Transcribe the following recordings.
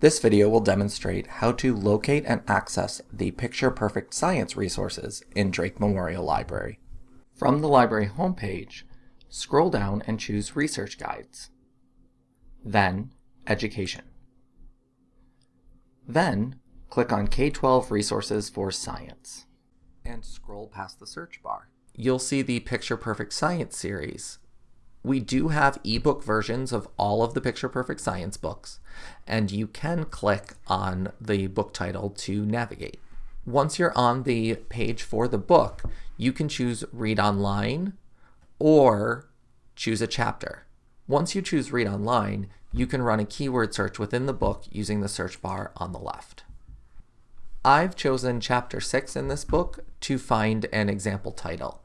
This video will demonstrate how to locate and access the Picture Perfect Science resources in Drake Memorial Library. From the library homepage, scroll down and choose Research Guides. Then, Education. Then, click on K-12 Resources for Science and scroll past the search bar. You'll see the Picture Perfect Science series we do have ebook versions of all of the Picture Perfect Science books, and you can click on the book title to navigate. Once you're on the page for the book, you can choose Read Online or choose a chapter. Once you choose Read Online, you can run a keyword search within the book using the search bar on the left. I've chosen Chapter 6 in this book to find an example title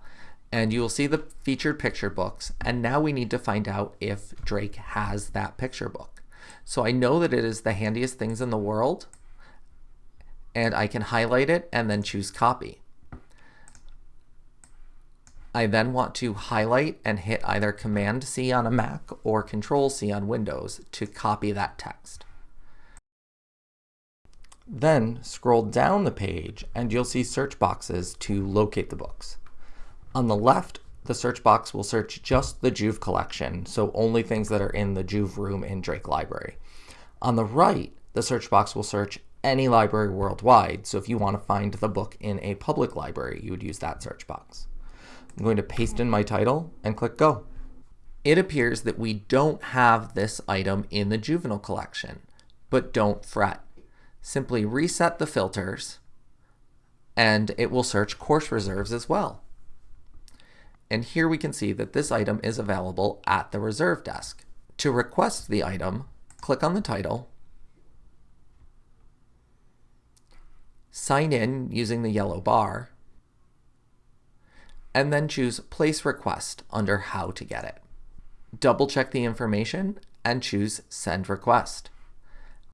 and you will see the featured picture books. And now we need to find out if Drake has that picture book. So I know that it is the handiest things in the world and I can highlight it and then choose copy. I then want to highlight and hit either Command C on a Mac or Control C on Windows to copy that text. Then scroll down the page and you'll see search boxes to locate the books. On the left, the search box will search just the Juve collection, so only things that are in the Juve room in Drake Library. On the right, the search box will search any library worldwide, so if you want to find the book in a public library, you would use that search box. I'm going to paste in my title and click Go. It appears that we don't have this item in the juvenile collection, but don't fret. Simply reset the filters and it will search course reserves as well. And here we can see that this item is available at the reserve desk. To request the item, click on the title, sign in using the yellow bar, and then choose Place Request under How to Get It. Double check the information and choose Send Request.